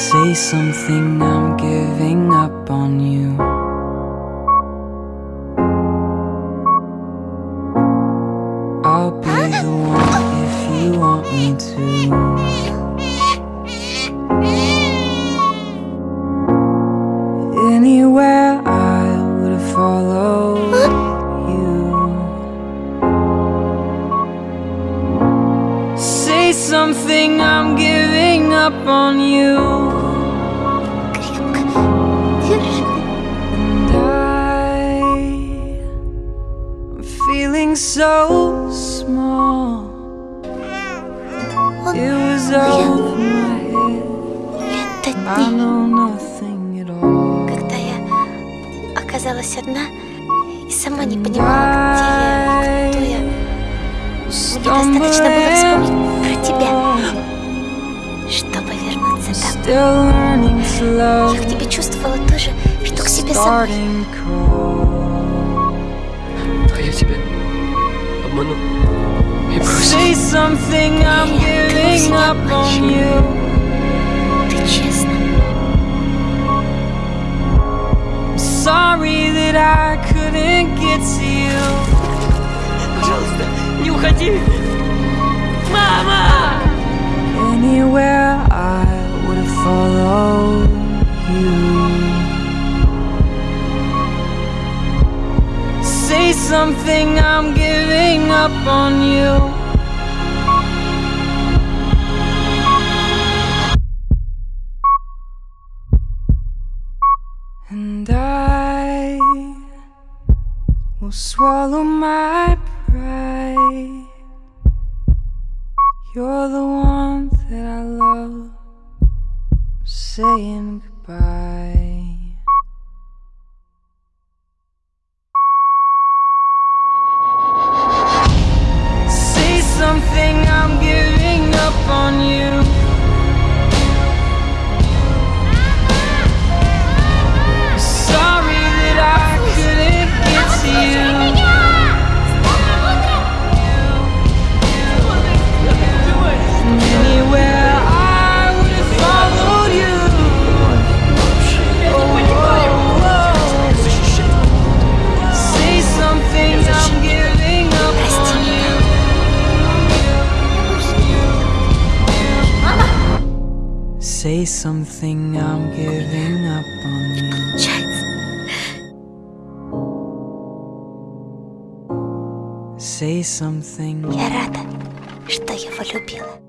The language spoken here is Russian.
Say something, I'm giving up on you. I'll be the one if you want me to. Something, I'm giving up on you. And I, I'm feeling so small. It was over my head. I know nothing at all. когда я оказалась одна и сама не понимала, где я кто я. Мне достаточно было вспомнить Я к тебе чувствовала то же, что к себе crawl. А я тебя обманул и бросил. Up on you. Ты честно. Sorry that I couldn't get to you. Пожалуйста, не уходи! Something, I'm giving up on you. And I will swallow my pride. You're the one that I love. I'm saying goodbye. Say something, I'm giving up on you. Чайц. Say something. Я рада, что его любила.